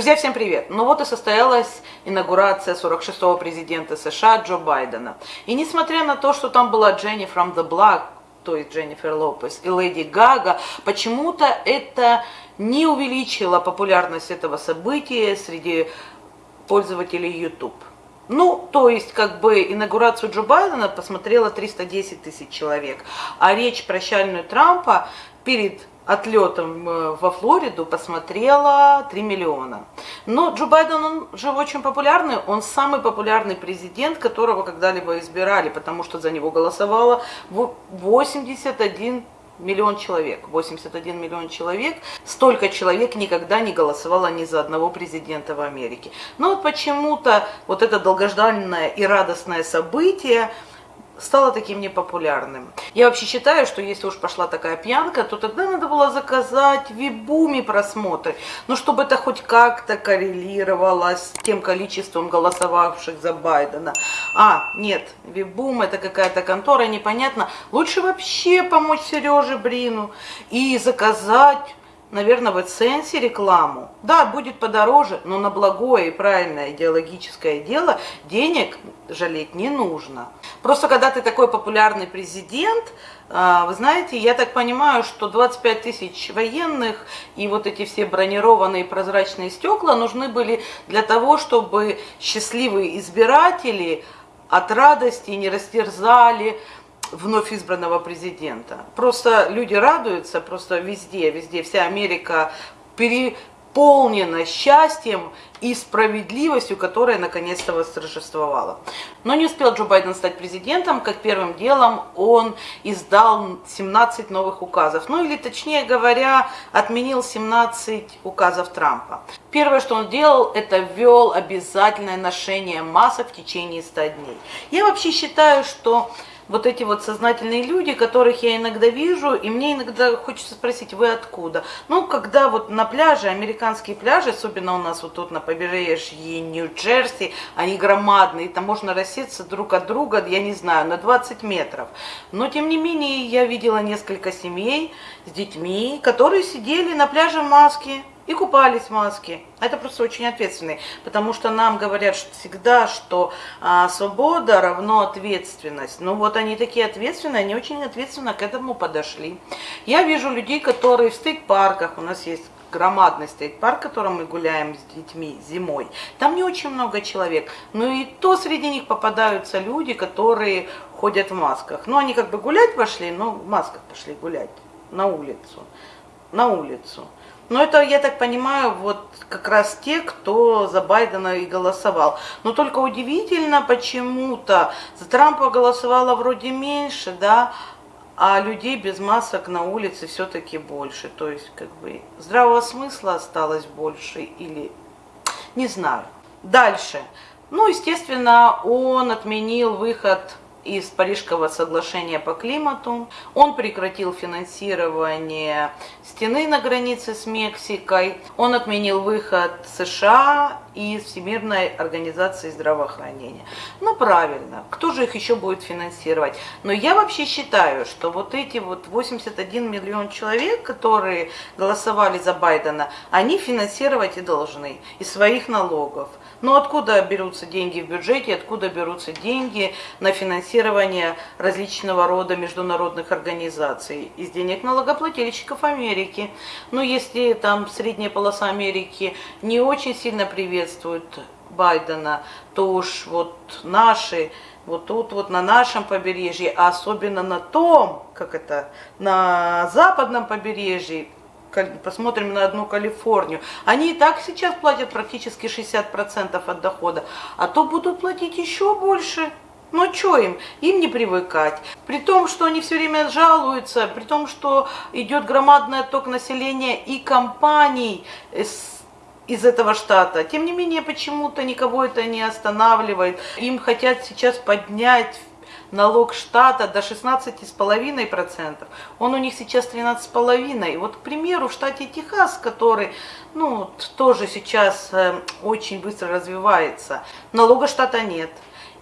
Друзья, всем привет! Ну вот и состоялась инаугурация 46-го президента США Джо Байдена. И несмотря на то, что там была Дженни from the Block, то есть Дженнифер Лопес и Леди Гага, почему-то это не увеличило популярность этого события среди пользователей YouTube. Ну, то есть, как бы, инаугурацию Джо Байдена посмотрело 310 тысяч человек, а речь прощальную Трампа перед отлетом э, во Флориду посмотрела 3 миллиона. Но Джо Байден, он же очень популярный, он самый популярный президент, которого когда-либо избирали, потому что за него голосовало 81 миллион человек, 81 миллион человек, столько человек никогда не голосовало ни за одного президента в Америке. Но вот почему-то вот это долгожданное и радостное событие стало таким непопулярным. Я вообще считаю, что если уж пошла такая пьянка, то тогда надо было заказать в Вибуме просмотры, но чтобы это хоть как-то коррелировало с тем количеством голосовавших за Байдена. А, нет, Вибум это какая-то контора, непонятно. Лучше вообще помочь Сереже Брину и заказать наверное, в AdSense рекламу. Да, будет подороже, но на благое и правильное идеологическое дело денег жалеть не нужно. Просто когда ты такой популярный президент, а, вы знаете, я так понимаю, что 25 тысяч военных и вот эти все бронированные прозрачные стекла нужны были для того, чтобы счастливые избиратели от радости не растерзали вновь избранного президента. Просто люди радуются, просто везде, везде, вся Америка переполнена счастьем и справедливостью, которая наконец-то восторжествовала. Но не успел Джо Байден стать президентом, как первым делом он издал 17 новых указов. Ну или точнее говоря, отменил 17 указов Трампа. Первое, что он делал, это ввел обязательное ношение масок в течение 100 дней. Я вообще считаю, что вот эти вот сознательные люди, которых я иногда вижу, и мне иногда хочется спросить, вы откуда? Ну, когда вот на пляже, американские пляжи, особенно у нас вот тут на побережье Нью-Джерси, они громадные, там можно рассеться друг от друга, я не знаю, на 20 метров. Но, тем не менее, я видела несколько семей с детьми, которые сидели на пляже в маске, и купались в маске. Это просто очень ответственный, потому что нам говорят всегда, что а, свобода равно ответственность. Ну вот они такие ответственные, они очень ответственно к этому подошли. Я вижу людей, которые в стейк-парках, у нас есть громадный стейк-парк, в котором мы гуляем с детьми зимой. Там не очень много человек, но и то среди них попадаются люди, которые ходят в масках. Ну, они как бы гулять пошли, но в масках пошли гулять на улицу. На улицу. Но это, я так понимаю, вот как раз те, кто за Байдена и голосовал. Но только удивительно почему-то, за Трампа голосовало вроде меньше, да, а людей без масок на улице все-таки больше. То есть, как бы, здравого смысла осталось больше или... Не знаю. Дальше. Ну, естественно, он отменил выход из Парижского соглашения по климату. Он прекратил финансирование стены на границе с Мексикой. Он отменил выход США из Всемирной организации здравоохранения. Ну, правильно. Кто же их еще будет финансировать? Но я вообще считаю, что вот эти вот 81 миллион человек, которые голосовали за Байдена, они финансировать и должны из своих налогов. Но откуда берутся деньги в бюджете, откуда берутся деньги на финансирование различного рода международных организаций? Из денег налогоплательщиков Америки. Но если там средняя полоса Америки не очень сильно приветствует Байдена, то уж вот наши, вот тут вот на нашем побережье, а особенно на том, как это, на западном побережье, посмотрим на одну Калифорнию, они и так сейчас платят практически 60% от дохода, а то будут платить еще больше. Ну что им? Им не привыкать. При том, что они все время жалуются, при том, что идет громадный отток населения и компаний из этого штата. Тем не менее, почему-то никого это не останавливает. Им хотят сейчас поднять налог штата до 16,5%. Он у них сейчас 13,5%. И вот, к примеру, в штате Техас, который ну, тоже сейчас э, очень быстро развивается, налога штата нет.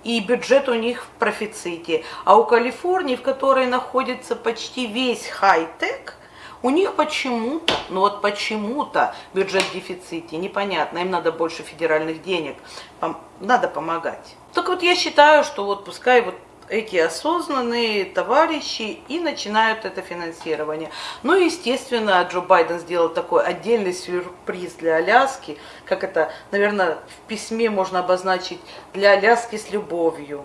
И бюджет у них в профиците. А у Калифорнии, в которой находится почти весь хай-тек, У них почему-то, ну вот почему-то бюджет в дефиците, непонятно, им надо больше федеральных денег, надо помогать. Так вот я считаю, что вот пускай вот эти осознанные товарищи и начинают это финансирование. Ну и, естественно, Джо Байден сделал такой отдельный сюрприз для Аляски, как это, наверное, в письме можно обозначить, для Аляски с любовью.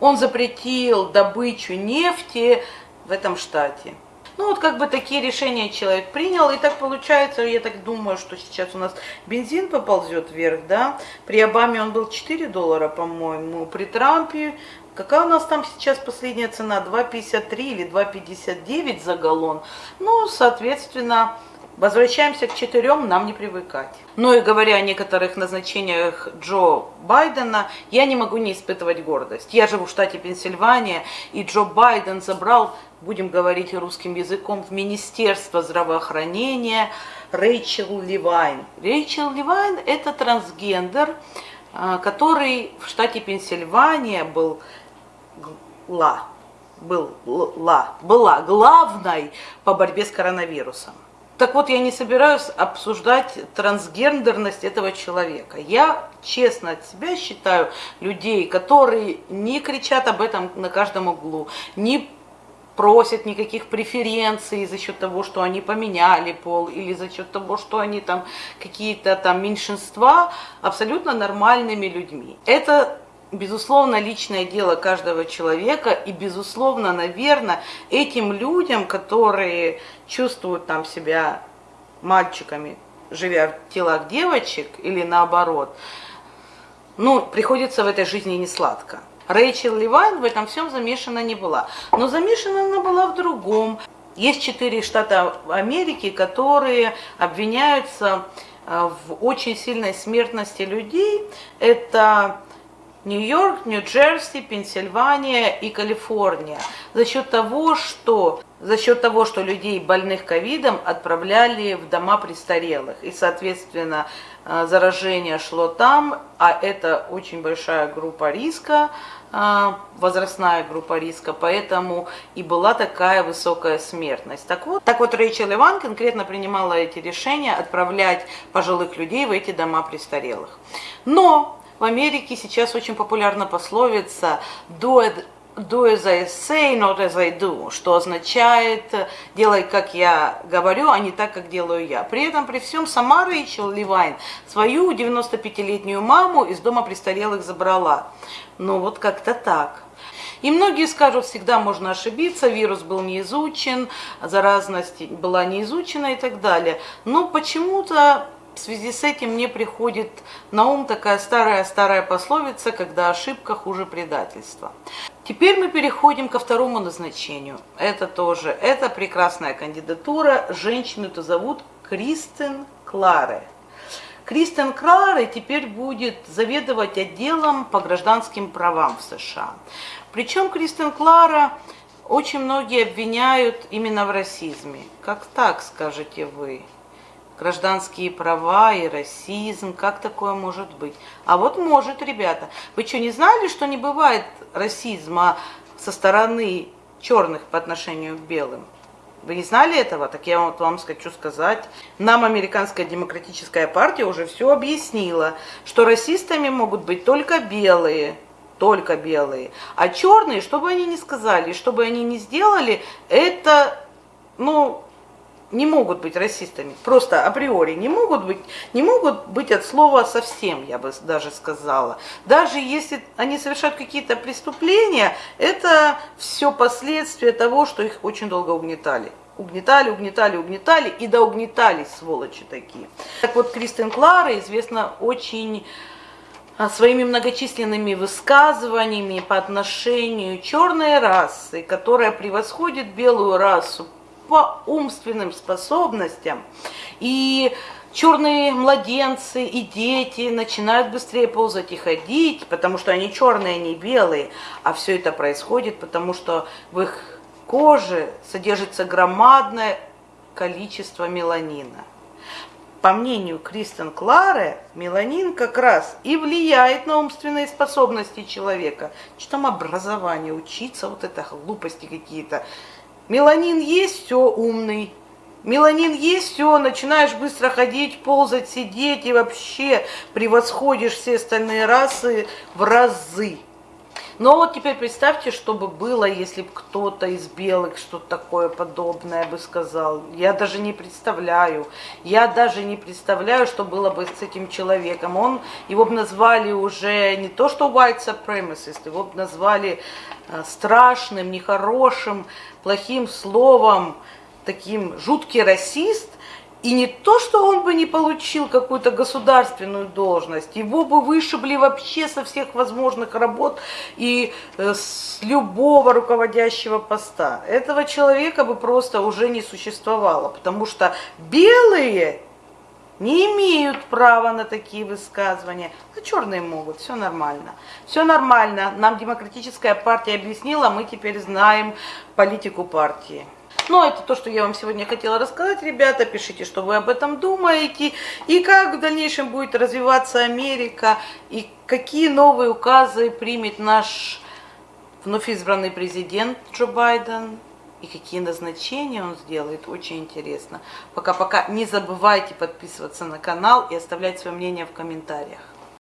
Он запретил добычу нефти в этом штате. Ну вот как бы такие решения человек принял, и так получается, я так думаю, что сейчас у нас бензин поползет вверх, да, при Обаме он был 4 доллара, по-моему, при Трампе, какая у нас там сейчас последняя цена, 2,53 или 2,59 за галлон, ну, соответственно, Возвращаемся к четырем, нам не привыкать. Ну и говоря о некоторых назначениях Джо Байдена, я не могу не испытывать гордость. Я живу в штате Пенсильвания, и Джо Байден забрал, будем говорить русским языком, в Министерство здравоохранения Рэйчел Ливайн. Рэйчел Ливайн – это трансгендер, а, который в штате Пенсильвания был ла, был, ла, была главной по борьбе с коронавирусом. Так вот, я не собираюсь обсуждать трансгендерность этого человека. Я честно от себя считаю людей, которые не кричат об этом на каждом углу, не просят никаких преференций за счет того, что они поменяли пол, или за счет того, что они там какие-то там меньшинства, абсолютно нормальными людьми. Это безусловно, личное дело каждого человека, и, безусловно, наверное, этим людям, которые чувствуют там себя мальчиками, живя в телах девочек, или наоборот, ну, приходится в этой жизни не сладко. Рэйчел Ливайн в этом всем замешана не была. Но замешана она была в другом. Есть четыре штата Америки, которые обвиняются э, в очень сильной смертности людей. Это Нью-Йорк, Нью-Джерси, Пенсильвания и Калифорния. За счет того, что за счет того, что людей больных ковидом отправляли в дома престарелых. И, соответственно, э, заражение шло там, а это очень большая группа риска, э, возрастная группа риска, поэтому и была такая высокая смертность. Так вот, так вот Рэйчел Иван конкретно принимала эти решения отправлять пожилых людей в эти дома престарелых. Но в Америке сейчас очень популярна пословица «do, it, do as I say, not as I do», что означает «делай, как я говорю, а не так, как делаю я». При этом, при всем, сама Рэйчел Ливайн свою 95-летнюю маму из дома престарелых забрала. Ну вот как-то так. И многие скажут, всегда можно ошибиться, вирус был не изучен, заразность была не изучена и так далее. Но почему-то в связи с этим мне приходит на ум такая старая-старая пословица, когда ошибка хуже предательства. Теперь мы переходим ко второму назначению. Это тоже, это прекрасная кандидатура. Женщину-то зовут Кристен Кларе. Кристен Кларе теперь будет заведовать отделом по гражданским правам в США. Причем Кристен Клара очень многие обвиняют именно в расизме. Как так, скажете вы? Гражданские права и расизм, как такое может быть? А вот может, ребята. Вы что, не знали, что не бывает расизма со стороны черных по отношению к белым? Вы не знали этого? Так я вот вам хочу сказать. Нам Американская демократическая партия уже все объяснила, что расистами могут быть только белые, только белые. А черные, что бы они ни сказали, что бы они ни сделали, это, ну, не могут быть расистами, просто априори не могут быть, не могут быть от слова совсем, я бы даже сказала. Даже если они совершают какие-то преступления, это все последствия того, что их очень долго угнетали. Угнетали, угнетали, угнетали и да угнетали, сволочи такие. Так вот, Кристен Клара известна очень а, своими многочисленными высказываниями по отношению черной расы, которая превосходит белую расу по умственным способностям. И черные младенцы и дети начинают быстрее ползать и ходить, потому что они черные, они белые. А все это происходит, потому что в их коже содержится громадное количество меланина. По мнению Кристен Кларе, меланин как раз и влияет на умственные способности человека. Что там образование, учиться, вот это глупости какие-то. Меланин есть, все умный. Меланин есть, все, начинаешь быстро ходить, ползать, сидеть и вообще превосходишь все остальные расы в разы. Но вот теперь представьте, что бы было, если бы кто-то из белых что-то такое подобное бы сказал. Я даже не представляю. Я даже не представляю, что было бы с этим человеком. Он, его бы назвали уже не то, что white supremacist, его бы назвали э, страшным, нехорошим, плохим словом, таким жуткий расист, и не то, что он бы не получил какую-то государственную должность, его бы вышибли вообще со всех возможных работ и э, с любого руководящего поста. Этого человека бы просто уже не существовало, потому что белые не имеют права на такие высказывания, а черные могут, все нормально. Все нормально, нам демократическая партия объяснила, мы теперь знаем политику партии. Но это то, что я вам сегодня хотела рассказать, ребята. Пишите, что вы об этом думаете. И как в дальнейшем будет развиваться Америка. И какие новые указы примет наш вновь избранный президент Джо Байден. И какие назначения он сделает, очень интересно. Пока-пока не забывайте подписываться на канал и оставлять свое мнение в комментариях.